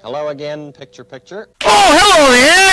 Hello again, picture picture. Oh, hello there!